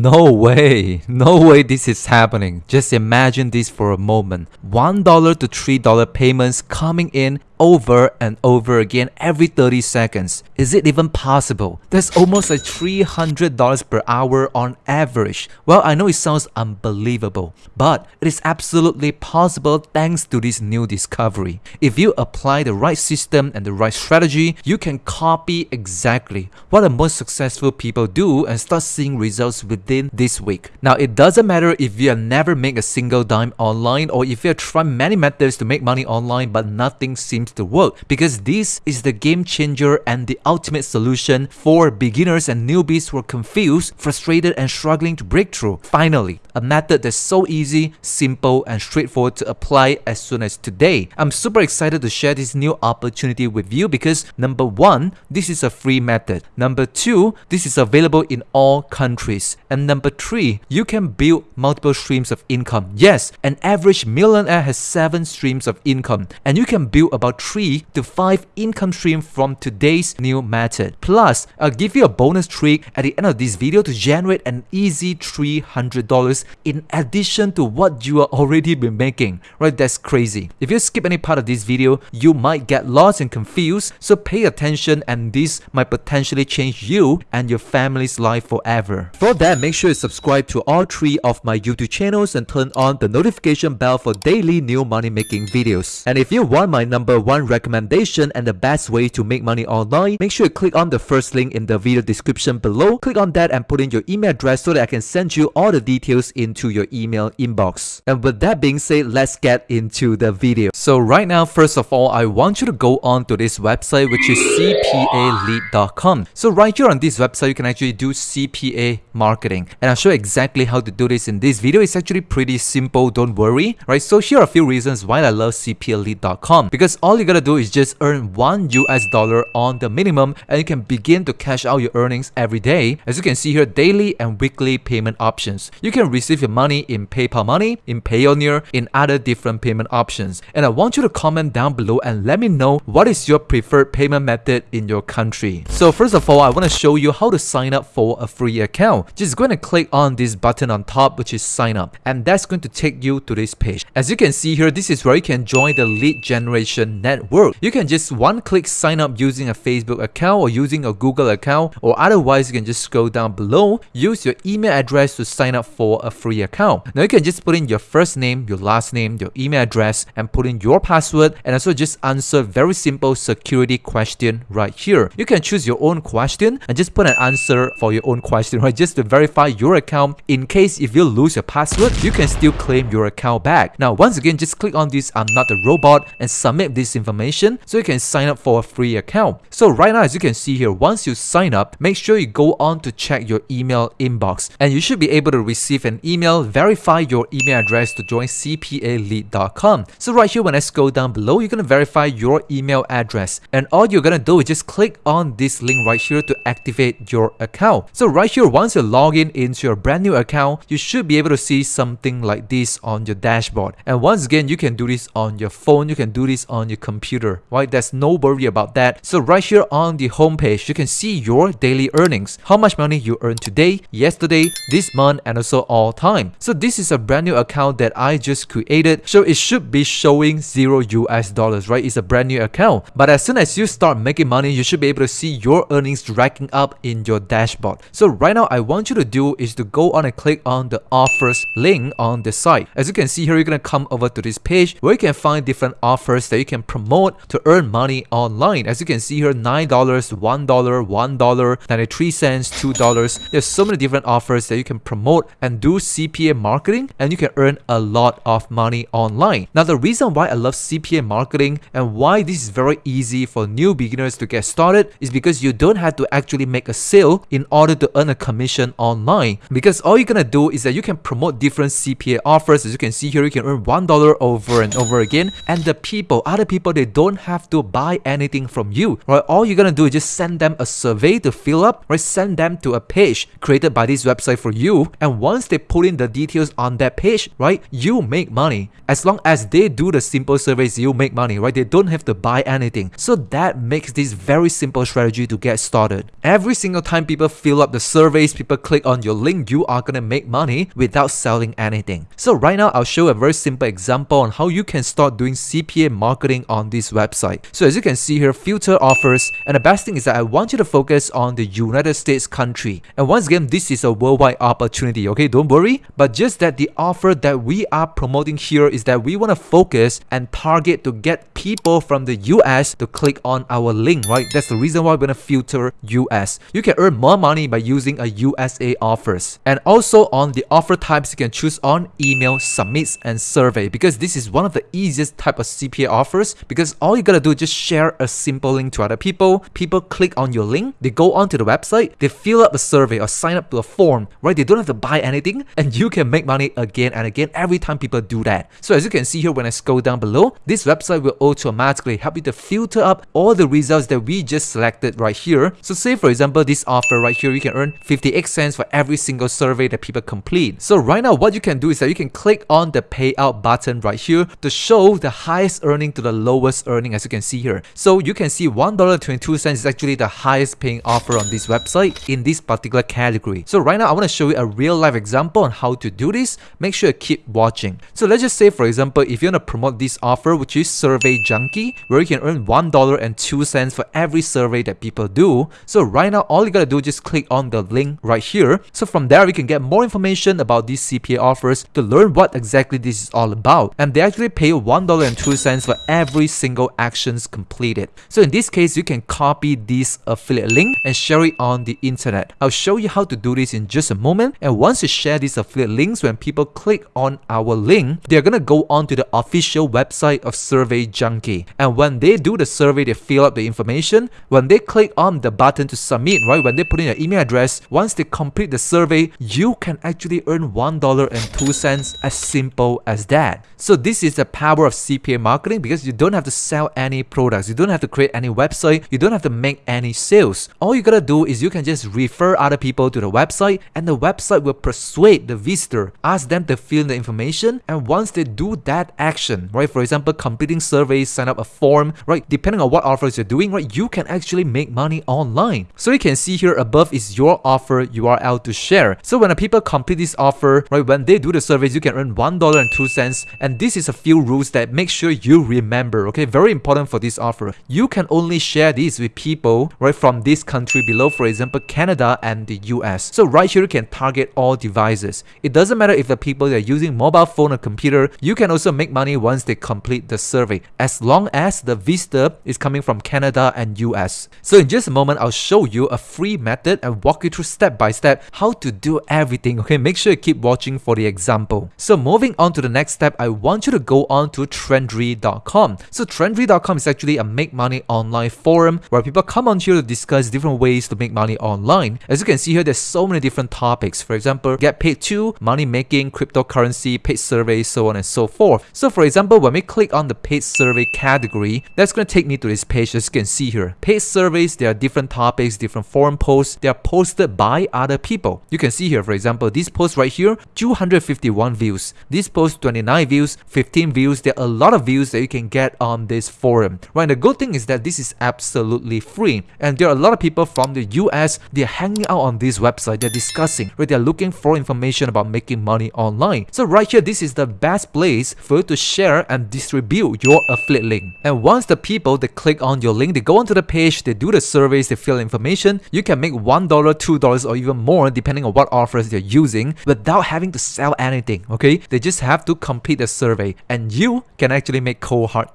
No way, no way this is happening. Just imagine this for a moment. $1 to $3 payments coming in over and over again every 30 seconds. Is it even possible? That's almost like $300 per hour on average. Well, I know it sounds unbelievable, but it is absolutely possible thanks to this new discovery. If you apply the right system and the right strategy, you can copy exactly what the most successful people do and start seeing results within this week. Now, it doesn't matter if you have never made a single dime online or if you have tried many methods to make money online but nothing seems to work because this is the game changer and the ultimate solution for beginners and newbies who are confused, frustrated, and struggling to break through. Finally, a method that's so easy, simple, and straightforward to apply as soon as today. I'm super excited to share this new opportunity with you because number one, this is a free method. Number two, this is available in all countries. And number three, you can build multiple streams of income. Yes, an average millionaire has seven streams of income, and you can build about 3 to 5 income stream from today's new method. Plus, I'll give you a bonus trick at the end of this video to generate an easy $300 in addition to what you are already been making. Right, that's crazy. If you skip any part of this video, you might get lost and confused, so pay attention and this might potentially change you and your family's life forever. For that, make sure you subscribe to all three of my YouTube channels and turn on the notification bell for daily new money making videos. And if you want my number one recommendation and the best way to make money online, make sure you click on the first link in the video description below. Click on that and put in your email address so that I can send you all the details into your email inbox. And with that being said, let's get into the video. So right now, first of all, I want you to go on to this website which is cpalead.com. So right here on this website, you can actually do CPA marketing. And I'll show you exactly how to do this in this video. It's actually pretty simple, don't worry. Right, so here are a few reasons why I love cpalead.com because all all you gotta do is just earn one US dollar on the minimum and you can begin to cash out your earnings every day. As you can see here, daily and weekly payment options. You can receive your money in PayPal Money, in Payoneer, in other different payment options. And I want you to comment down below and let me know what is your preferred payment method in your country. So first of all, I want to show you how to sign up for a free account. Just going to click on this button on top which is sign up and that's going to take you to this page. As you can see here, this is where you can join the lead generation network. You can just one click sign up using a Facebook account or using a Google account or otherwise you can just scroll down below, use your email address to sign up for a free account. Now you can just put in your first name, your last name, your email address and put in your password and also just answer very simple security question right here. You can choose your own question and just put an answer for your own question, right? Just to verify your account. In case if you lose your password, you can still claim your account back. Now, once again, just click on this I'm not a robot and submit this information so you can sign up for a free account. So right now, as you can see here, once you sign up, make sure you go on to check your email inbox and you should be able to receive an email, verify your email address to join cpalead.com. So right here, when I scroll down below, you're going to verify your email address and all you're going to do is just click on this link right here to activate your account. So right here, once you log in into your brand new account, you should be able to see something like this on your dashboard. And once again, you can do this on your phone, you can do this on your computer right? There's no worry about that. So right here on the homepage, you can see your daily earnings, how much money you earned today, yesterday, this month, and also all time. So this is a brand new account that I just created. So it should be showing zero US dollars, right? It's a brand new account. But as soon as you start making money, you should be able to see your earnings racking up in your dashboard. So right now, I want you to do is to go on and click on the offers link on the site. As you can see here, you're going to come over to this page where you can find different offers that you can promote to earn money online. As you can see here, $9, $1, $1, 93 cents, $2. There's so many different offers that you can promote and do CPA marketing and you can earn a lot of money online. Now, the reason why I love CPA marketing and why this is very easy for new beginners to get started is because you don't have to actually make a sale in order to earn a commission online. Because all you're gonna do is that you can promote different CPA offers. As you can see here, you can earn $1 over and over again. And the people, other people, they don't have to buy anything from you, right? All you're gonna do is just send them a survey to fill up, right? Send them to a page created by this website for you. And once they put in the details on that page, right, you make money. As long as they do the simple surveys, you make money, right? They don't have to buy anything. So that makes this very simple strategy to get started. Every single time people fill up the surveys, people click on your link, you are gonna make money without selling anything. So right now, I'll show a very simple example on how you can start doing CPA marketing on this website. So as you can see here, filter offers, and the best thing is that I want you to focus on the United States country. And once again, this is a worldwide opportunity, okay? Don't worry. But just that the offer that we are promoting here is that we want to focus and target to get people from the US to click on our link, right? That's the reason why we're going to filter US. You can earn more money by using a USA offers. And also on the offer types, you can choose on email, submits, and survey because this is one of the easiest type of CPA offers because all you gotta do is just share a simple link to other people. People click on your link, they go onto the website, they fill up a survey or sign up to a form, right? They don't have to buy anything and you can make money again and again every time people do that. So as you can see here when I scroll down below, this website will automatically help you to filter up all the results that we just selected right here. So say for example, this offer right here, you can earn 58 cents for every single survey that people complete. So right now, what you can do is that you can click on the payout button right here to show the highest earning to the lowest earning as you can see here. So you can see $1.22 is actually the highest paying offer on this website in this particular category. So right now, I want to show you a real life example on how to do this. Make sure you keep watching. So let's just say, for example, if you want to promote this offer, which is Survey Junkie, where you can earn $1.02 for every survey that people do. So right now, all you gotta do is just click on the link right here. So from there, we can get more information about these CPA offers to learn what exactly this is all about. And they actually pay $1.02 for every single actions completed. So in this case, you can copy this affiliate link and share it on the internet. I'll show you how to do this in just a moment. And once you share these affiliate links, when people click on our link, they're gonna go on to the official website of Survey Junkie. And when they do the survey, they fill up the information. When they click on the button to submit, right, when they put in your email address, once they complete the survey, you can actually earn $1.02 as simple as that. So this is the power of CPA marketing because you don't have to sell any products, you don't have to create any website, you don't have to make any sales. All you gotta do is you can just refer other people to the website and the website will persuade the visitor, ask them to fill in the information and once they do that action, right, for example, completing surveys, sign up a form, right, depending on what offers you're doing, right, you can actually make money online. So you can see here above is your offer URL to share. So when the people complete this offer, right, when they do the surveys, you can earn $1.02 and this is a few rules that make sure you remember, okay, very important for this offer. You can only share this with people, right, from this country below, for example, Canada and the US. So right here, you can target all devices. It doesn't matter if the people are using mobile phone or computer, you can also make money once they complete the survey, as long as the visitor is coming from Canada and US. So in just a moment, I'll show you a free method and walk you through step by step how to do everything, okay? Make sure you keep watching for the example. So moving on to the next step, I want you to go on to Trendry.com. So Trendry.com is actually a make money online forum where people come on here to discuss different ways to make money online. As you can see here, there's so many different topics. For example, get paid to, money making, cryptocurrency, paid surveys, so on and so forth. So for example, when we click on the paid survey category, that's going to take me to this page as you can see here. Paid surveys, there are different topics, different forum posts. They are posted by other people. You can see here, for example, this post right here, 251 views. This post, 29 views, 15 views. There are a lot of views that you can get on this forum. Right, the good thing is that this is absolutely free. And there are a lot of people from the US, they're hanging out on this website, they're discussing, right? They're looking for information about making money online. So right here, this is the best place for you to share and distribute your affiliate link. And once the people they click on your link, they go onto the page, they do the surveys, they fill information, you can make $1, $2 or even more depending on what offers they're using without having to sell anything, okay? They just have to complete the survey and you can actually make cold hard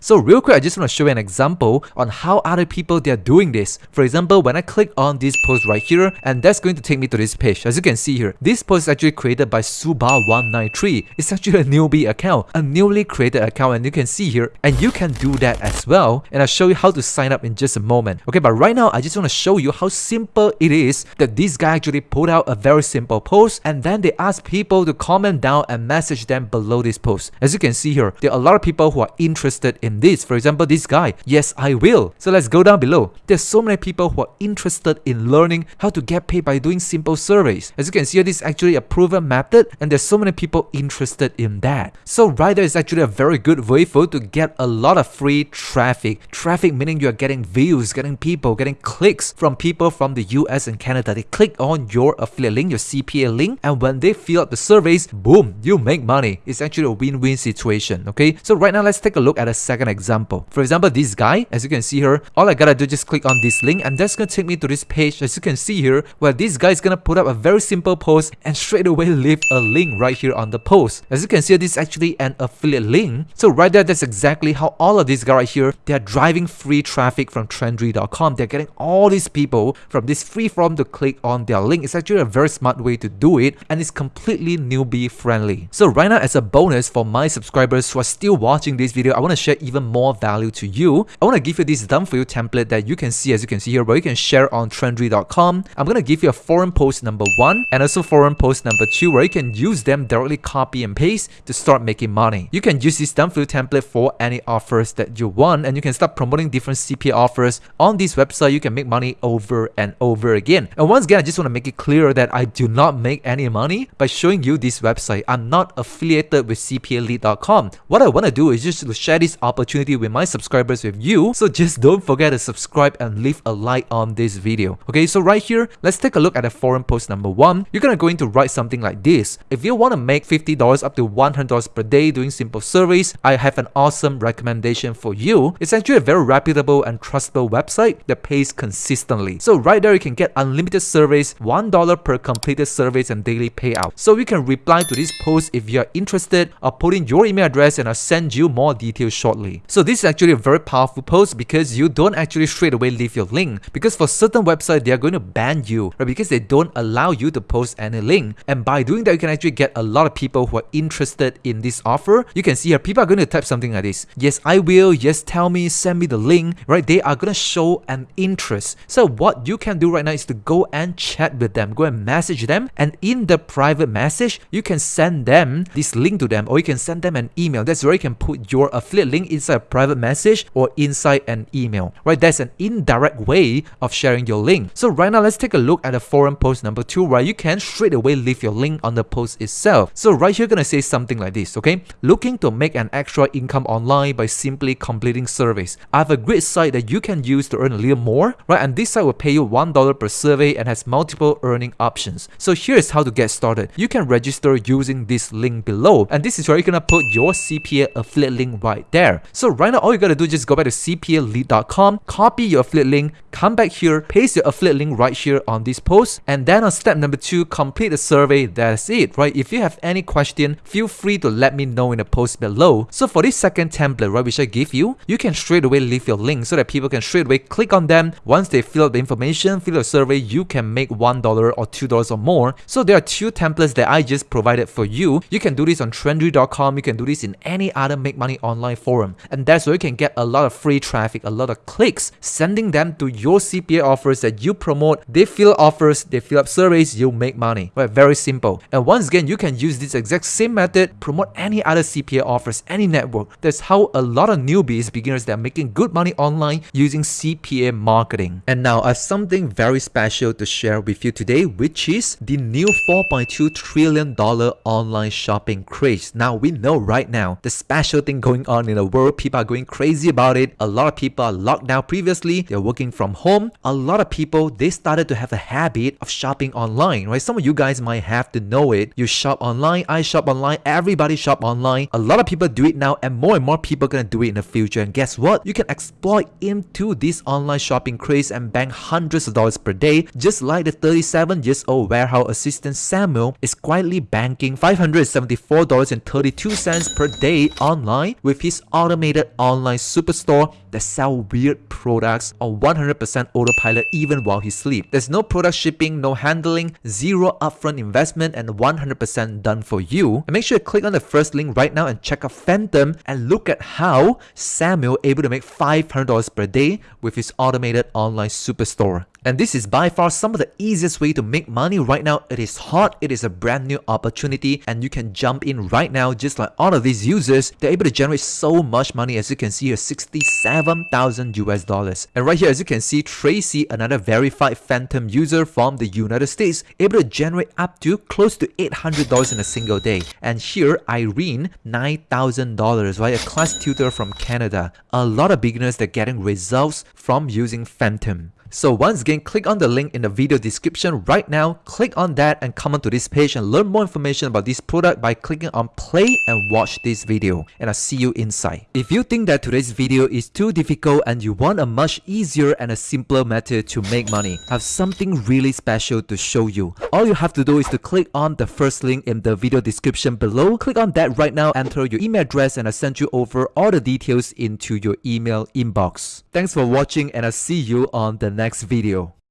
So real quick, I just want to show you an example on how other people they're doing this. For example, when I click on this post right here, and that's going to take me to this page. As you can see here, this post is actually created by Suba193. It's actually a newbie account, a newly created account, and you can see here, and you can do that as well. And I'll show you how to sign up in just a moment. Okay, but right now, I just want to show you how simple it is that this guy actually put out a very simple post, and then they ask people to comment down and message them below this post. As you can see here, there are a lot of people who are interested in this. For example, this guy, yes, I will. So let's go down below. There's so many people who are interested in learning how to get paid by doing simple surveys. As you can see, this is actually a proven method and there's so many people interested in that. So right is actually a very good way for you to get a lot of free traffic. Traffic meaning you're getting views, getting people, getting clicks from people from the US and Canada. They click on your affiliate link, your CPA link, and when they fill up the surveys, boom, you make money. It's actually a win-win situation, okay? So right now, let's take a look at a second example. For example, this guy, as you can see here, all I gotta do is just click on this link and that's gonna take me to this page, as you can see here, where this guy is gonna put up a very simple post and straight away leave a link right here on the post. As you can see, this is actually an affiliate link. So right there, that's exactly how all of these guys right here, they're driving free traffic from Trendry.com. They're getting all these people from this free form to click on their link. It's actually a very smart way to do it and it's completely newbie friendly. So right now, as a bonus for my subscribers who are still watching this video, I want to share even more value to you. I want to give you this done for you template that you can see as you can see here where you can share on Trendry.com. I'm going to give you a forum post number one and also forum post number two where you can use them directly copy and paste to start making money. You can use this done for you template for any offers that you want and you can start promoting different CPA offers on this website. You can make money over and over again. And once again, I just want to make it clear that I do not make any money by showing you this website. I'm not affiliated with CPALead.com. What I want to do is just to share this opportunity with my subscribers with you. So just don't forget to subscribe and leave a like on this video. Okay, so right here, let's take a look at the forum post number one. You're gonna going to write something like this. If you want to make $50 up to $100 per day doing simple surveys, I have an awesome recommendation for you. It's actually a very reputable and trustable website that pays consistently. So right there, you can get unlimited surveys, $1 per completed surveys and daily payout. So you can reply to this post if you're interested or put in your email address and I'll send you more details shortly. So this is actually a very powerful post because you don't actually straight away leave your link because for certain websites, they are going to ban you right? because they don't allow you to post any link. And by doing that, you can actually get a lot of people who are interested in this offer. You can see here, people are going to type something like this. Yes, I will. Yes, tell me, send me the link, right? They are going to show an interest. So what you can do right now is to go and chat with them, go and message them. And in the private message, you can send them this link to them or you can send them an email. That's where you can put your affiliate link inside a private message or inside an email, right? That's an indirect way of sharing your link. So right now, let's take a look at the forum post number two, where you can straight away leave your link on the post itself. So right here, gonna say something like this, okay? Looking to make an extra income online by simply completing surveys. I have a great site that you can use to earn a little more, right? And this site will pay you $1 per survey and has multiple earning options. So here's how to get started. You can register using this link below. And this is where you're gonna put your CPA affiliate link right there. So right now, all you gotta do is just go back to cpalead.com, copy your affiliate link, come back here, paste your affiliate link right here on this post, and then on step number two, complete the survey. That's it, right? If you have any question, feel free to let me know in the post below. So for this second template, right, which I give you, you can straight away leave your link so that people can straight away click on them. Once they fill out the information, fill out the survey, you can make $1 or $2 or more. So there are two templates that I just provided for you. You can do this on Trendry.com, you can do this in any other make money online forum. And that's where you can get a lot of free traffic, a lot of clicks, sending them to your CPA offers that you promote. They fill offers, they fill up surveys, you make money. Very simple. And once again, you can use this exact same method, promote any other CPA offers, any network. That's how a lot of newbies, beginners that are making good money online using CPA marketing. And now I have something very special to share with you today, which is the new $4.2 trillion online shopping craze. Now we know right now the special thing going on in the world, people are going crazy about it. A lot of people are locked down previously, they're working from home. A lot of people, they started to have a habit of shopping online, right? Some of you guys might have to know it. You shop online, I shop online, everybody shop online. A lot of people do it now and more and more people are gonna do it in the future. And guess what? You can exploit into this online shopping craze and bank hundreds of dollars per day, just like the 37 years old warehouse assistant Samuel is quietly banking $574.32 per day online with his automated online superstore that sell weird products on 100% autopilot even while he sleeps. There's no product shipping, no handling, zero upfront investment, and 100% done for you. And make sure you click on the first link right now and check out Phantom and look at how Samuel able to make $500 per day with his automated online superstore. And this is by far some of the easiest way to make money right now. It is hot, it is a brand new opportunity and you can jump in right now just like all of these users. They're able to generate so much money as you can see here 67,000 US dollars. And right here as you can see Tracy, another verified Phantom user from the United States, able to generate up to close to $800 in a single day. And here Irene, $9,000, right? A class tutor from Canada. A lot of beginners that are getting results from using Phantom. So once again, click on the link in the video description right now, click on that and come onto this page and learn more information about this product by clicking on play and watch this video. And I'll see you inside. If you think that today's video is too difficult and you want a much easier and a simpler method to make money, I have something really special to show you. All you have to do is to click on the first link in the video description below. Click on that right now, enter your email address and I'll send you over all the details into your email inbox. Thanks for watching and I'll see you on the next video.